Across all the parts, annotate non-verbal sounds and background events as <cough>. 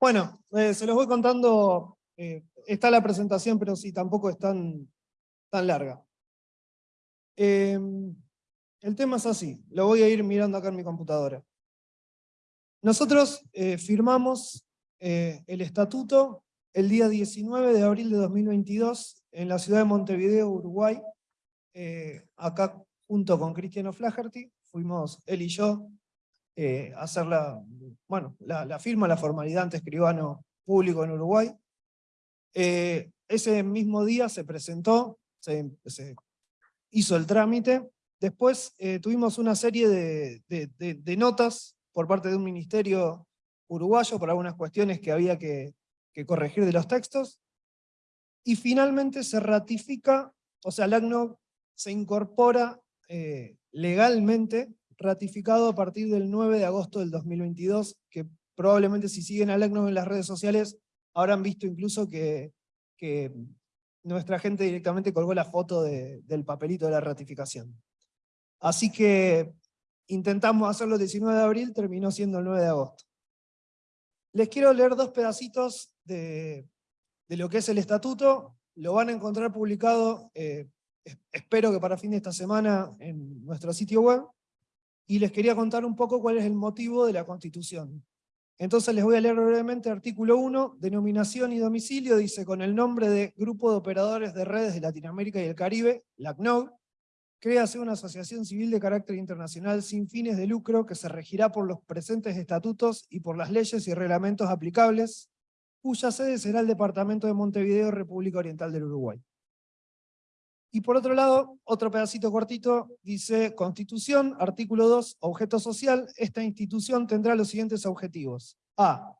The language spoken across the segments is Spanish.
Bueno, eh, se los voy contando, eh, está la presentación, pero sí, tampoco es tan, tan larga. Em, el tema es así, lo voy a ir mirando acá en mi computadora. Nosotros eh, firmamos el estatuto el día 19 de abril de 2022 en la ciudad de Montevideo, Uruguay, acá junto con Cristiano Flaherty, fuimos él y yo eh, hacer la, bueno, la, firma, la formalidad ante escribano público en Uruguay. Eh, ese mismo día se presentó, se, hizo el trámite, después eh, tuvimos una serie de, de, notas por parte de un ministerio uruguayo por algunas cuestiones que había que, corregir de los textos, y finalmente se ratifica, o sea, el ACNO se incorpora legalmente ratificado a partir del 9 de agosto del 2022, que probablemente si siguen al ECNO en las redes sociales habrán visto incluso que, que nuestra gente directamente colgó la foto del papelito de la ratificación. Así que intentamos hacerlo el 19 de abril, terminó siendo el 9 de agosto. Les quiero leer dos pedacitos de, de lo que es el estatuto, lo van a encontrar publicado, eh, espero que para fin de esta semana, en nuestro sitio web, y les quería contar un poco cuál es el motivo de la Constitución. Entonces les voy a leer brevemente artículo 1, denominación y domicilio, dice con el nombre de Grupo de Operadores de Redes de Latinoamérica y el Caribe, la CNOG, créase una asociación civil de carácter internacional sin fines de lucro que se regirá por los presentes estatutos y por las leyes y reglamentos aplicables, cuya sede será el Departamento de Montevideo, República Oriental del Uruguay. Y por otro lado, otro pedacito cortito, dice Constitución, artículo 2, objeto social, esta institución tendrá los siguientes objetivos. A.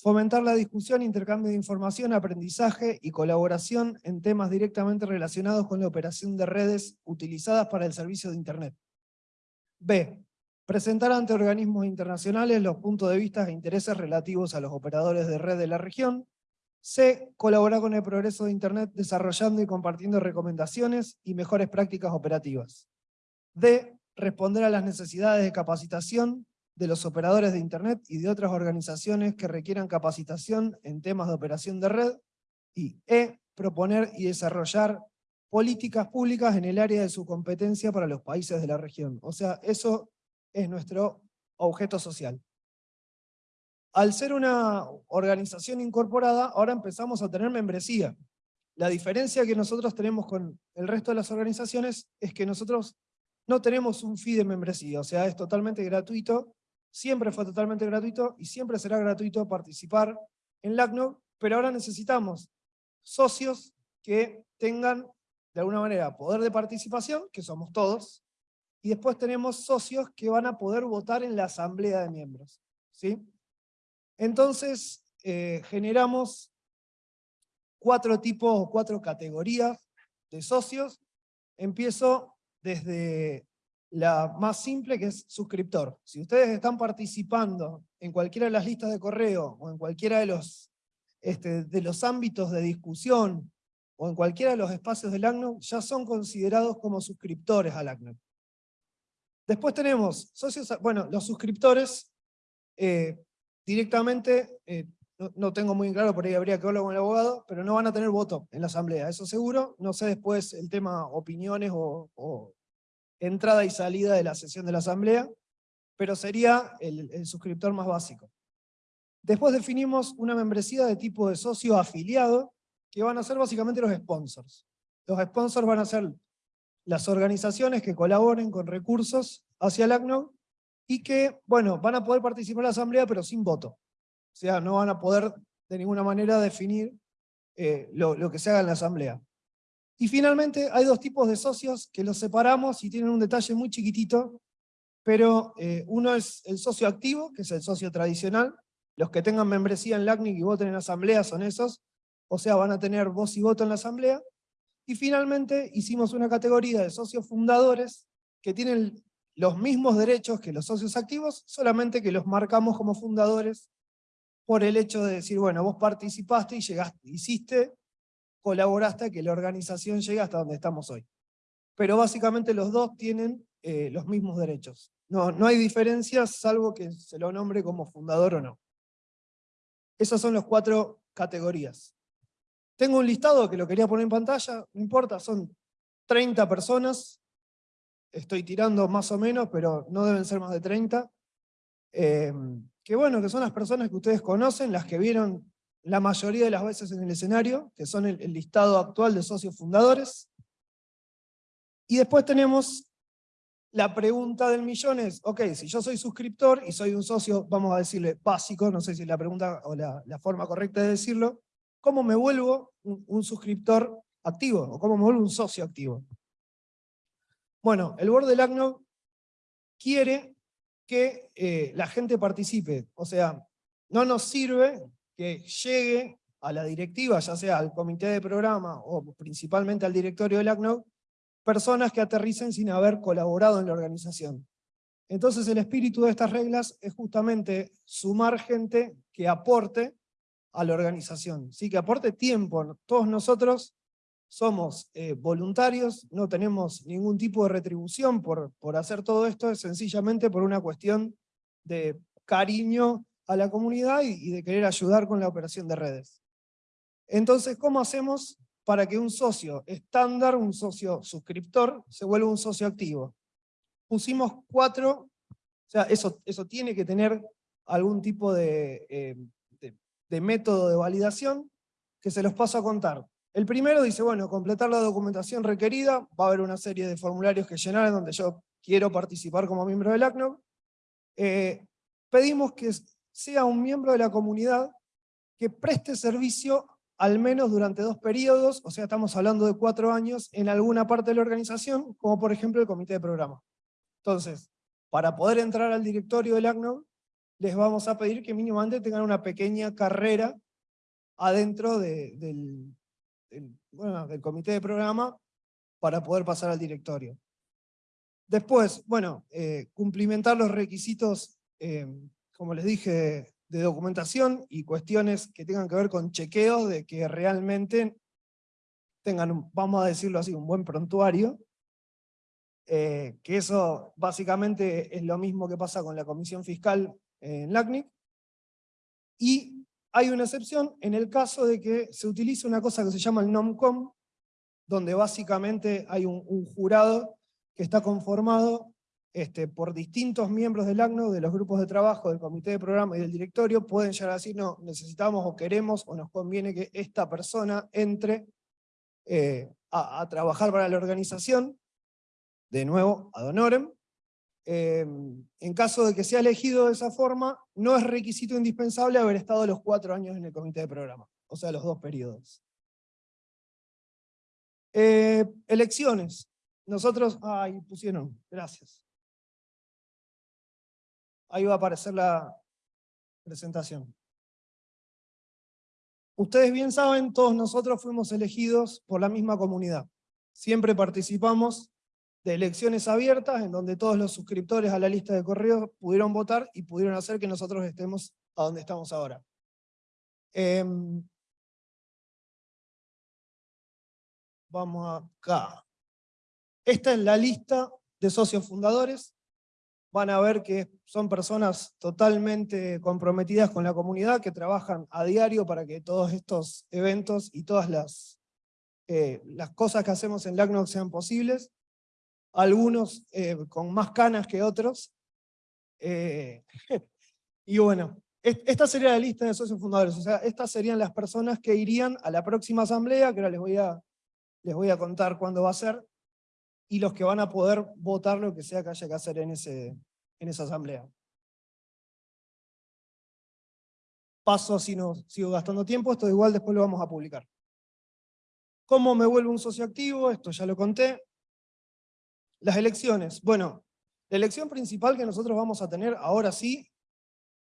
Fomentar la discusión, intercambio de información, aprendizaje y colaboración en temas directamente relacionados con la operación de redes utilizadas para el servicio de Internet. B. Presentar ante organismos internacionales los puntos de vista e intereses relativos a los operadores de red de la región, C. Colaborar con el progreso de Internet desarrollando y compartiendo recomendaciones y mejores prácticas operativas. D. Responder a las necesidades de capacitación de los operadores de Internet y de otras organizaciones que requieran capacitación en temas de operación de red. Y E. Proponer y desarrollar políticas públicas en el área de su competencia para los países de la región. O sea, eso es nuestro objeto social. Al ser una organización incorporada, ahora empezamos a tener membresía. La diferencia que nosotros tenemos con el resto de las organizaciones es que nosotros no tenemos un fee de membresía, o sea, es totalmente gratuito, siempre fue totalmente gratuito y siempre será gratuito participar en LACNO, pero ahora necesitamos socios que tengan de alguna manera poder de participación, que somos todos, y después tenemos socios que van a poder votar en la asamblea de miembros. ¿sí? Entonces, eh, generamos cuatro tipos o cuatro categorías de socios. Empiezo desde la más simple, que es suscriptor. Si ustedes están participando en cualquiera de las listas de correo, o en cualquiera de los, este, de los ámbitos de discusión, o en cualquiera de los espacios del ACNO, ya son considerados como suscriptores al ACNO. Después tenemos socios, bueno, los suscriptores eh, directamente, eh, no, tengo muy claro, por ahí habría que hablar con el abogado, pero no van a tener voto en la asamblea, eso seguro. No sé después el tema opiniones o, entrada y salida de la sesión de la asamblea, pero sería el, el suscriptor más básico. Después definimos una membresía de tipo de socio afiliado, que van a ser básicamente los sponsors. Los sponsors van a ser las organizaciones que colaboren con recursos hacia el ACNO y que, bueno, van a poder participar en la asamblea pero sin voto. O sea, no van a poder de ninguna manera definir eh, lo, que se haga en la asamblea. Y finalmente hay dos tipos de socios que los separamos y tienen un detalle muy chiquitito, pero eh, uno es el socio activo, que es el socio tradicional, los que tengan membresía en LACNIC y voten en asamblea son esos, o sea, van a tener voz y voto en la asamblea. Y finalmente hicimos una categoría de socios fundadores que tienen los mismos derechos que los socios activos, solamente que los marcamos como fundadores por el hecho de decir, bueno, vos participaste y llegaste, hiciste, colaboraste que la organización llegue hasta donde estamos hoy. Pero básicamente los dos tienen eh, los mismos derechos. No, no hay diferencias salvo que se lo nombre como fundador o no. Esas son las cuatro categorías. Tengo un listado que lo quería poner en pantalla, no importa, son 30 personas, estoy tirando más o menos, pero no deben ser más de 30, eh, que bueno, que son las personas que ustedes conocen, las que vieron la mayoría de las veces en el escenario, que son el, listado actual de socios fundadores. Y después tenemos la pregunta del millón es, ok, si yo soy suscriptor y soy un socio, vamos a decirle básico, no sé si es la pregunta o la, forma correcta de decirlo, ¿cómo me vuelvo un, suscriptor activo? ¿O cómo me vuelvo un socio activo? Bueno, el board del ACNOG quiere que eh, la gente participe, o sea, no nos sirve que llegue a la directiva, ya sea al comité de programa o principalmente al directorio del ACNOG, personas que aterricen sin haber colaborado en la organización. Entonces el espíritu de estas reglas es justamente sumar gente que aporte a la organización, ¿sí? que aporte tiempo. Todos nosotros somos eh, voluntarios, no tenemos ningún tipo de retribución por, por hacer todo esto, es sencillamente por una cuestión de cariño a la comunidad y, de querer ayudar con la operación de redes. Entonces, ¿cómo hacemos para que un socio estándar, un socio suscriptor, se vuelva un socio activo. Pusimos cuatro, o sea, eso, eso tiene que tener algún tipo de, eh, de, método de validación, que se los paso a contar. El primero dice, bueno, completar la documentación requerida, va a haber una serie de formularios que llenar en donde yo quiero participar como miembro del ACNOG. Eh, pedimos que sea un miembro de la comunidad que preste servicio al menos durante dos periodos, o sea, estamos hablando de cuatro años, en alguna parte de la organización, como por ejemplo el comité de programa. Entonces, para poder entrar al directorio del ACNOG, les vamos a pedir que mínimamente tengan una pequeña carrera adentro del, del, comité de programa para poder pasar al directorio. Después, bueno, eh, cumplimentar los requisitos, eh, como les dije, de documentación y cuestiones que tengan que ver con chequeos de que realmente tengan, vamos a decirlo así, un buen prontuario, eh, que eso básicamente es lo mismo que pasa con la Comisión Fiscal en LACNIC, y hay una excepción en el caso de que se utilice una cosa que se llama el NOMCOM, donde básicamente hay un, jurado que está conformado este, por distintos miembros del ACNO, de los grupos de trabajo, del comité de programa y del directorio, pueden llegar a decir, no, necesitamos o queremos o nos conviene que esta persona entre eh, a, trabajar para la organización, de nuevo, ad honorem. Em, en caso de que sea elegido de esa forma, no es requisito indispensable haber estado los cuatro años en el comité de programa, o sea, los dos periodos. Eh, elecciones. Nosotros, ay, pusieron, gracias. Ahí va a aparecer la presentación. Ustedes bien saben, todos nosotros fuimos elegidos por la misma comunidad. Siempre participamos de elecciones abiertas en donde todos los suscriptores a la lista de correos pudieron votar y pudieron hacer que nosotros estemos a donde estamos ahora. Em, vamos acá. Esta es la lista de socios fundadores van a ver que son personas totalmente comprometidas con la comunidad, que trabajan a diario para que todos estos eventos y todas las, eh, las cosas que hacemos en LACNOC sean posibles, algunos eh, con más canas que otros. Eh, <laughs> y bueno, esta sería la lista de socios fundadores, o sea, estas serían las personas que irían a la próxima asamblea, que ahora les voy a, les voy a contar cuándo va a ser, y los que van a poder votar lo que sea que haya que hacer en, ese, en esa asamblea. Paso así no sigo gastando tiempo, esto igual después lo vamos a publicar. ¿Cómo me vuelvo un socio activo? Esto ya lo conté. Las elecciones. Bueno, la elección principal que nosotros vamos a tener ahora sí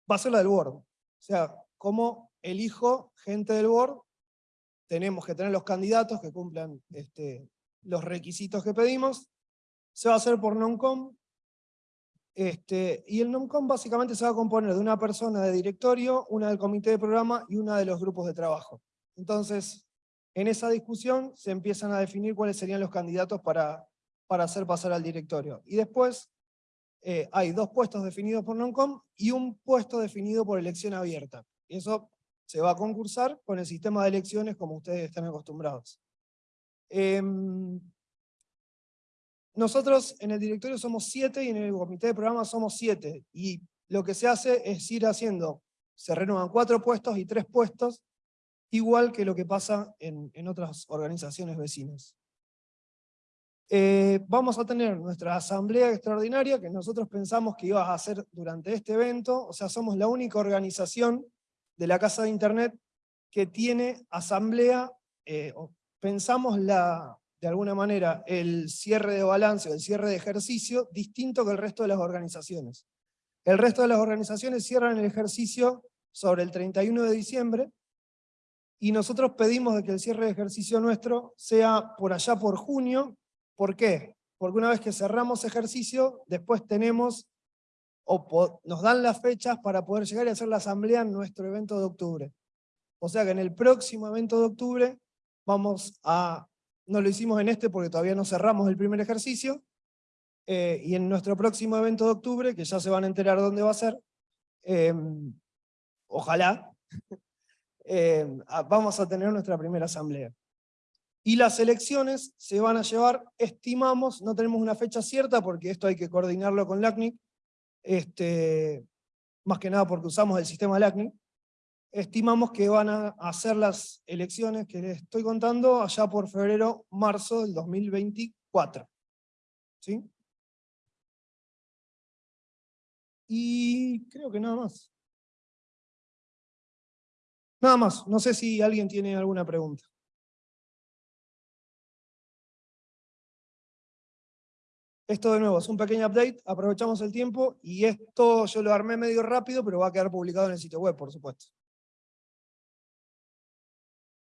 va a ser la del board. O sea, cómo elijo gente del board, tenemos que tener los candidatos que cumplan este, los requisitos que pedimos, se va a hacer por NONCOM, este, y el NONCOM básicamente se va a componer de una persona de directorio, una del comité de programa y una de los grupos de trabajo. Entonces, en esa discusión se empiezan a definir cuáles serían los candidatos para, para hacer pasar al directorio. Y después eh, hay dos puestos definidos por NONCOM y un puesto definido por elección abierta. Y eso se va a concursar con el sistema de elecciones como ustedes están acostumbrados. Em, nosotros en el directorio somos siete y en el comité de programa somos siete. Y lo que se hace es ir haciendo, se renuevan cuatro puestos y tres puestos, igual que lo que pasa en, otras organizaciones vecinas. Eh, vamos a tener nuestra asamblea extraordinaria que nosotros pensamos que iba a hacer durante este evento, o sea, somos la única organización de la Casa de Internet que tiene asamblea, eh, pensamos la, de alguna manera el cierre de balance o el cierre de ejercicio distinto que el resto de las organizaciones. El resto de las organizaciones cierran el ejercicio sobre el 31 de diciembre, y nosotros pedimos de que el cierre de ejercicio nuestro sea por allá por junio. ¿Por qué? Porque una vez que cerramos ejercicio, después tenemos, o nos dan las fechas para poder llegar y hacer la asamblea en nuestro evento de octubre. O sea que en el próximo evento de octubre vamos a, no lo hicimos en este porque todavía no cerramos el primer ejercicio, eh, y en nuestro próximo evento de octubre, que ya se van a enterar dónde va a ser, em, ojalá, <laughs> eh, vamos a tener nuestra primera asamblea. Y las elecciones se van a llevar, estimamos, no tenemos una fecha cierta porque esto hay que coordinarlo con LACNIC, este, más que nada porque usamos el sistema LACNIC, estimamos que van a hacer las elecciones que les estoy contando allá por febrero, marzo del 2024. ¿Sí? Y creo que nada más. Nada más, no sé si alguien tiene alguna pregunta. Esto de nuevo es un pequeño update, aprovechamos el tiempo y esto yo lo armé medio rápido, pero va a quedar publicado en el sitio web, por supuesto.